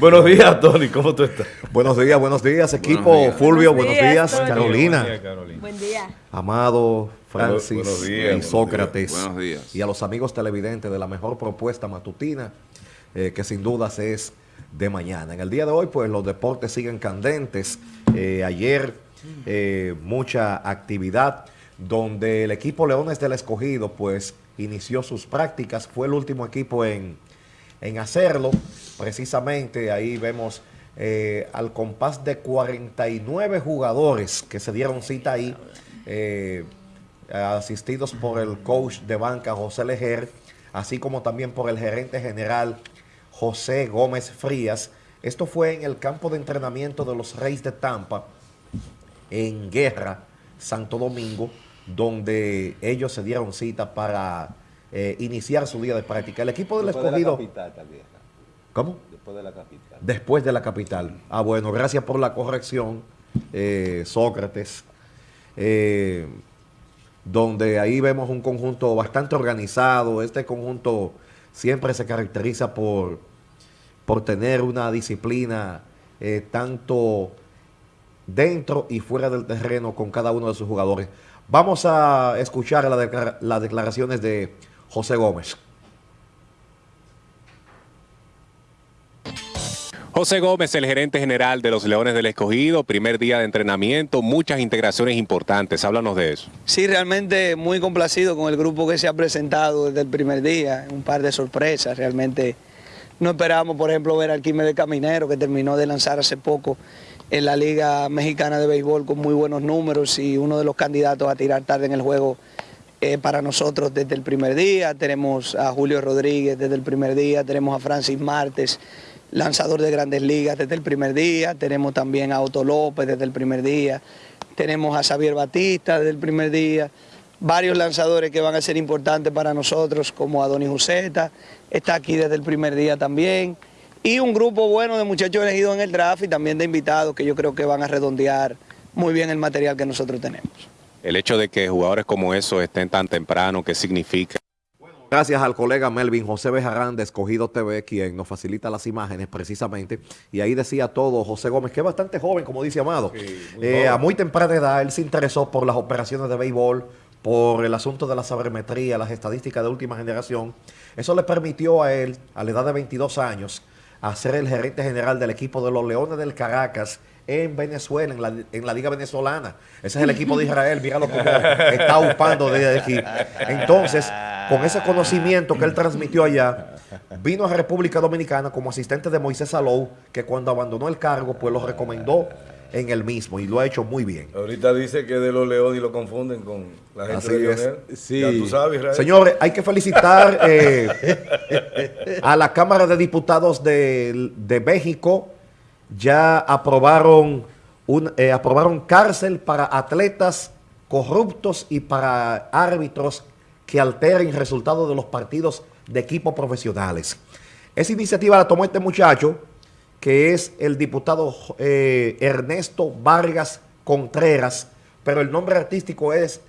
Buenos días, Tony, ¿cómo tú estás? Buenos días, buenos días, equipo. Fulvio, buenos días, Carolina. Buen día. Amado, Francis Buenos días, y Sócrates. Buenos días. Y a los amigos televidentes de la mejor propuesta matutina, eh, que sin dudas es de mañana. En el día de hoy, pues los deportes siguen candentes. Eh, ayer, eh, mucha actividad, donde el equipo Leones del Escogido, pues, inició sus prácticas. Fue el último equipo en en hacerlo. Precisamente ahí vemos eh, al compás de 49 jugadores que se dieron cita ahí, eh, asistidos por el coach de banca José Lejer, así como también por el gerente general José Gómez Frías. Esto fue en el campo de entrenamiento de los Reyes de Tampa, en Guerra, Santo Domingo, donde ellos se dieron cita para eh, iniciar su día de práctica. El equipo del Después escogido... De la capital, también. ¿Cómo? Después de la capital. Después de la capital. Ah, bueno, gracias por la corrección, eh, Sócrates. Eh, donde ahí vemos un conjunto bastante organizado. Este conjunto siempre se caracteriza por, por tener una disciplina eh, tanto dentro y fuera del terreno con cada uno de sus jugadores. Vamos a escuchar la las declaraciones de José Gómez. José Gómez, el gerente general de los Leones del Escogido, primer día de entrenamiento, muchas integraciones importantes. Háblanos de eso. Sí, realmente muy complacido con el grupo que se ha presentado desde el primer día, un par de sorpresas, realmente no esperábamos, por ejemplo, ver al Quime de Caminero, que terminó de lanzar hace poco en la Liga Mexicana de Béisbol con muy buenos números y uno de los candidatos a tirar tarde en el juego eh, para nosotros desde el primer día. Tenemos a Julio Rodríguez desde el primer día, tenemos a Francis Martes, lanzador de grandes ligas desde el primer día, tenemos también a Otto López desde el primer día, tenemos a Xavier Batista desde el primer día, varios lanzadores que van a ser importantes para nosotros, como Adonis Uceta, está aquí desde el primer día también, y un grupo bueno de muchachos elegidos en el draft y también de invitados que yo creo que van a redondear muy bien el material que nosotros tenemos. El hecho de que jugadores como esos estén tan temprano, ¿qué significa? Gracias al colega Melvin José Bejarán de Escogido TV, quien nos facilita las imágenes precisamente. Y ahí decía todo José Gómez, que es bastante joven, como dice Amado. Eh, a muy temprana edad, él se interesó por las operaciones de béisbol, por el asunto de la sabermetría, las estadísticas de última generación. Eso le permitió a él, a la edad de 22 años, a ser el gerente general del equipo de los Leones del Caracas en Venezuela, en la, en la Liga Venezolana. Ese es el equipo de Israel, míralo cómo está upando desde aquí. Entonces, con ese conocimiento que él transmitió allá, vino a República Dominicana como asistente de Moisés Salou, que cuando abandonó el cargo, pues lo recomendó en el mismo y lo ha hecho muy bien. Ahorita dice que de los Leones y lo confunden con la gente Así de es. Lionel. Sí. Ya tú sabes, Israel. Señores, hay que felicitar eh, a la Cámara de Diputados de, de México. Ya aprobaron, un, eh, aprobaron cárcel para atletas corruptos y para árbitros que alteren resultados de los partidos de equipos profesionales. Esa iniciativa la tomó este muchacho, que es el diputado eh, Ernesto Vargas Contreras, pero el nombre artístico es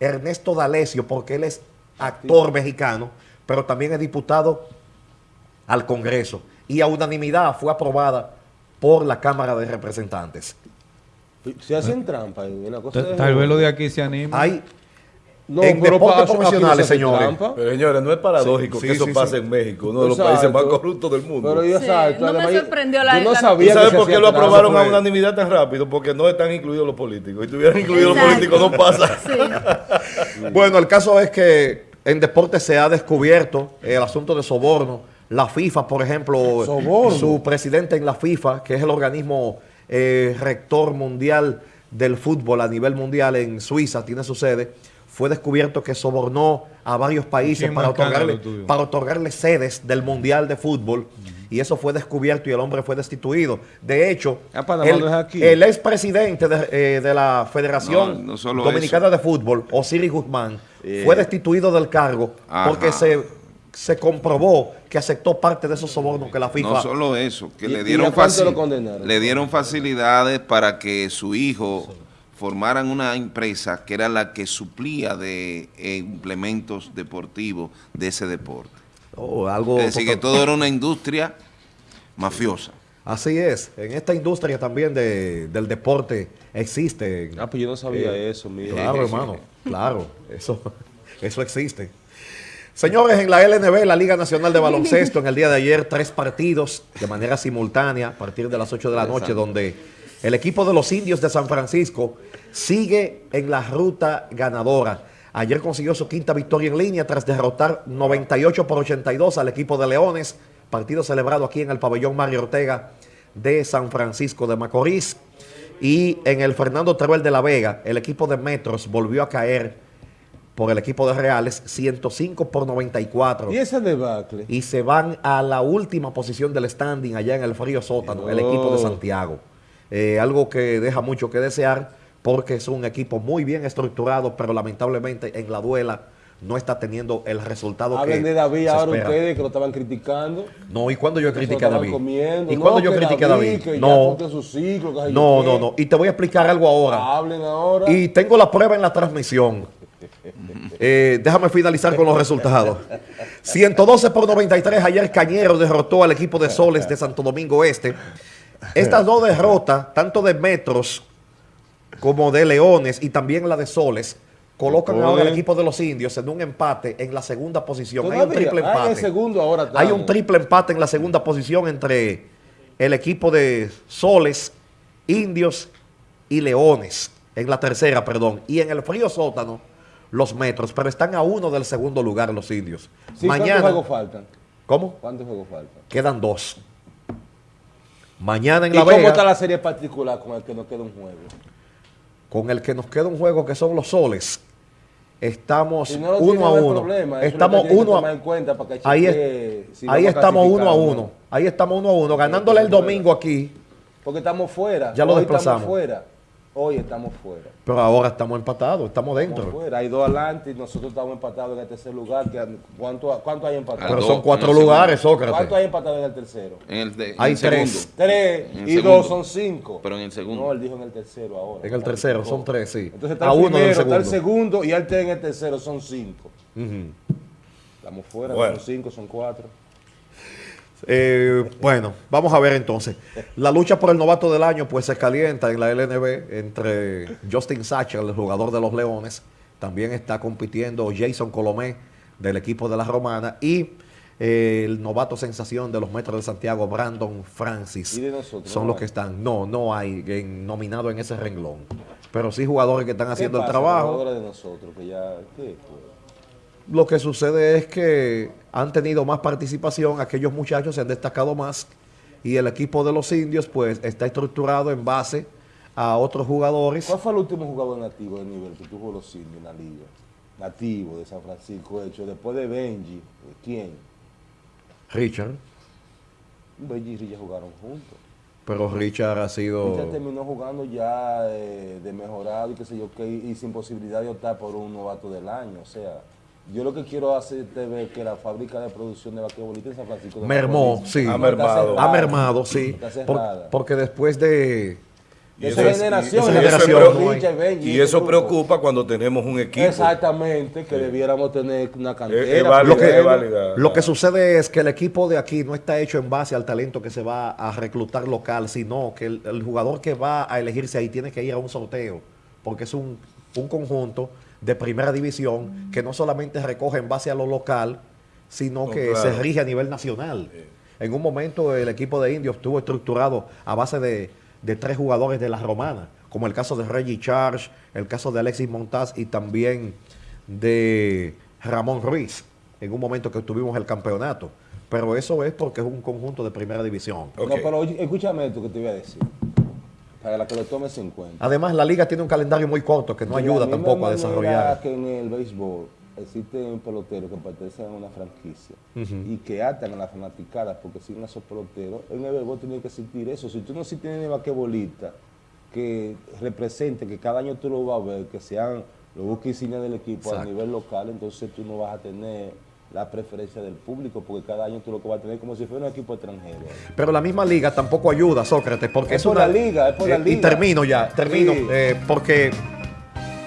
Ernesto D'Alessio, porque él es actor mexicano, pero también es diputado al Congreso. Y a unanimidad fue aprobada por la Cámara de Representantes. Se hacen trampa. y Una cosa Tal, de- tal vez lo de aquí se anima. Hay No, en deportes se profesionales, señores. Pero señores, no es paradójico Sí, que sí, eso sí, pase sí. en México, uno de los Exacto. países más corruptos del mundo. Pero yo Sí, exacto. no me sorprendió la- yo no la- ¿Tú sabía sabes por qué lo aprobaron a unanimidad tan rápido? Porque no están incluidos los políticos. Si estuvieran incluidos los políticos, no pasa. Sí. Bueno, el caso es que en deportes se ha descubierto el asunto de soborno. La FIFA, por ejemplo, Soborno. su presidente en la FIFA, que es el organismo eh, rector mundial del fútbol a nivel mundial en Suiza, tiene su sede, fue descubierto que sobornó a varios países para otorgarle, para otorgarle sedes del mundial de fútbol. Y eso fue descubierto y el hombre fue destituido. De hecho, Ah, el, aquí. el expresidente de, eh, de la Federación No, Dominicana de Fútbol, Osiris Guzmán, Eh. fue destituido del cargo Ajá. porque se, se comprobó que aceptó parte de esos sobornos que la FIFA... No solo eso, que ¿Y- le dieron, a cuánto faci- lo condenaron? le dieron facilidades para que su hijo formaran una empresa que era la que suplía de eh, implementos deportivos de ese deporte. Oh, algo Es decir, que todo era una industria mafiosa. Así es, en esta industria también de- del deporte existe. Ah, pues yo no sabía Eh, eso, mira. Claro, hermano, claro, eso, eso existe. Señores, en la LNB, la Liga Nacional de Baloncesto, en el día de ayer, tres partidos de manera simultánea a partir de las 8 de la noche, donde el equipo de los indios de San Francisco sigue en la ruta ganadora. Ayer consiguió su quinta victoria en línea tras derrotar 98 por 82 al equipo de Leones, partido celebrado aquí en el pabellón Mario Ortega de San Francisco de Macorís. Y en el Fernando Teruel de la Vega, el equipo de Metros volvió a caer por el equipo de Reales 105 por 94 ¿Y ese debacle? y se van a la última posición del standing allá en el frío sótano, el equipo de. Santiago. Eh, algo que deja mucho que desear porque es un equipo muy bien estructurado, pero lamentablemente en la duela no está teniendo el resultado que Hablen de David ahora espera. ustedes que lo estaban criticando. No, ¿y cuando yo critiqué a David? comiendo. ¿Y No, cuando yo que critiqué a David? que No, cumplió su ciclo, que sé yo no, no, no. Y te voy a explicar algo ahora. Hablen ahora. Y tengo la prueba en la transmisión. Eh, déjame finalizar con los resultados. 112 por 93. Ayer Cañero derrotó al equipo de Soles de Santo Domingo Este. Estas dos derrotas, tanto de Metros como de Leones y también la de Soles, colocan Oye. ahora al equipo de los indios en un empate en la segunda posición. Hay un triple Ah, empate. segundo ahora Hay un triple empate en la segunda posición entre el equipo de Soles, Indios y Leones. En la tercera, perdón. Y en el frío sótano, los metros. Pero están a uno del segundo lugar los indios. Sí, Mañana. ¿Cuántos juegos faltan? ¿Cómo? ¿Cuántos juegos faltan? Quedan dos. Mañana en ¿Y La cómo Vega, está la serie particular con el que nos queda un juego? con el que nos queda un juego que son los soles, estamos no uno a uno. problema. Estamos uno a en cuenta para que Ahí, es- si estamos uno a uno. Ahí estamos uno a uno. Ganándole el domingo aquí. Porque estamos fuera. Ya lo desplazamos. Estamos fuera. Hoy estamos fuera. Pero ahora estamos empatados, estamos Estamos dentro. fuera. Hay dos adelante y nosotros estamos empatados en el tercer lugar. que- ¿Cuánto, cuánto hay empatado? Pero son cuatro lugares, ¿Cuánto Sócrates. hay empatado en el tercero? En el, de- en Hay el tres. segundo. Tres. En el y segundo. dos son cinco. Pero en el segundo. No, él dijo en el tercero ahora. En el tercero, son tres, sí. Entonces está A el uno primero, está el segundo. segundo y él está en el tercero, son cinco. Estamos fuera, Bueno. son cinco, son cuatro. Eh, bueno, vamos a ver entonces. La lucha por el novato del año pues se calienta en la LNB entre Justin Sacher, el jugador de los Leones. También está compitiendo Jason Colomé del equipo de la Romana y eh, el novato sensación de los Metros de Santiago, Brandon Francis. ¿Y de nosotros? Son los que están. No, no hay en- nominado en ese renglón. Pero sí jugadores que están haciendo ¿Qué el pasa, trabajo. jugadores de nosotros que ya, ¿qué? Lo que sucede es que han tenido más participación, aquellos muchachos se han destacado más y el equipo de los indios pues está estructurado en base a otros jugadores. ¿Cuál fue el último jugador nativo de nivel que tuvo los indios en la liga? Nativo de San Francisco, hecho después de Benji. ¿Quién? Richard, Benji y Rilla jugaron juntos. pero Richard ha sido... Richard terminó jugando ya eh, de mejorado y qué sé yo qué, y sin posibilidad de optar por un novato del año. O sea, yo lo que quiero hacerte ver que la fábrica de producción de basquetbolista en San Francisco de Mermó, Macorís sí. Ha mermado. Ha mermado, sí. Está por- cerrada. porque después de... De eso esa es- generación, esa esa generación no Y eso preocupa cuando tenemos un equipo. Exactamente, que debiéramos tener una cantera. Es- es válido, Lo que, es válida. lo que sucede es que el equipo de aquí no está hecho en base al talento que se va a reclutar local, sino que el, el jugador que va a elegirse ahí tiene que ir a un sorteo, porque es un, un conjunto de primera división que no solamente recoge en base a lo local, sino No, que claro. se rige a nivel nacional. En un momento el equipo de Indios estuvo estructurado a base de, de tres jugadores de la romana, como el caso de Reggie Charge, el caso de Alexis Montaz y también de Ramón Ruiz, en un momento que tuvimos el campeonato. Pero eso es porque es un conjunto de primera división. No, pero escúchame esto que te voy a decir. Para que lo tomes en cuenta. Además, la liga tiene un calendario muy corto que no De la ayuda tampoco a desarrollar. que en el béisbol existen peloteros que pertenecen a una franquicia y que atan a las fanaticadas porque siguen a esos peloteros, en el béisbol tiene que existir eso. Si tú no si tienes basquetbolista que represente, que cada año tú lo vas a ver, que sean los buques insignia del equipo a nivel local, entonces tú no vas a tener la preferencia del público porque cada año tú lo que vas a tener como si fuera un equipo extranjero. Pero la misma liga tampoco ayuda, Sócrates, porque Es es, por una la liga, es por la eh, Y liga. termino ya, termino, Sí. eh, porque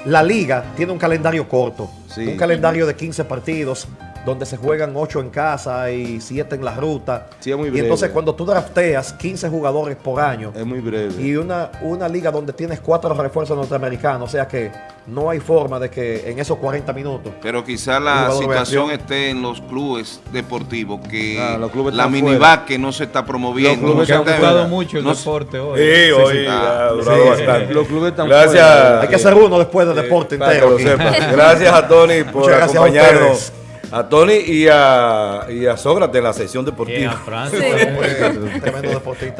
la liga tiene un calendario corto, Sí. un calendario de 15 partidos, donde se juegan 8 en casa y 7 en la ruta. Sí, es muy y breve. entonces cuando tú drafteas 15 jugadores por año Es muy breve. y una, una liga donde tienes cuatro refuerzos norteamericanos, o sea que no hay forma de que en esos 40 minutos Pero quizá la situación esté en los clubes deportivos, que Ah, los clubes la minivac que no se está promoviendo. Los clubes no se están Que ha está- gustado mucho el no- deporte hoy. Sí, hoy ha durado sí, bastante. Los clubes están Gracias. fuera. hay que hacer uno después de deporte Para que entero. Gracias a Tony por Muchas gracias a acompañarnos. A Tony y a, y a Sócrates en la sección deportiva. Bien, a Francia. Tremendo deportista.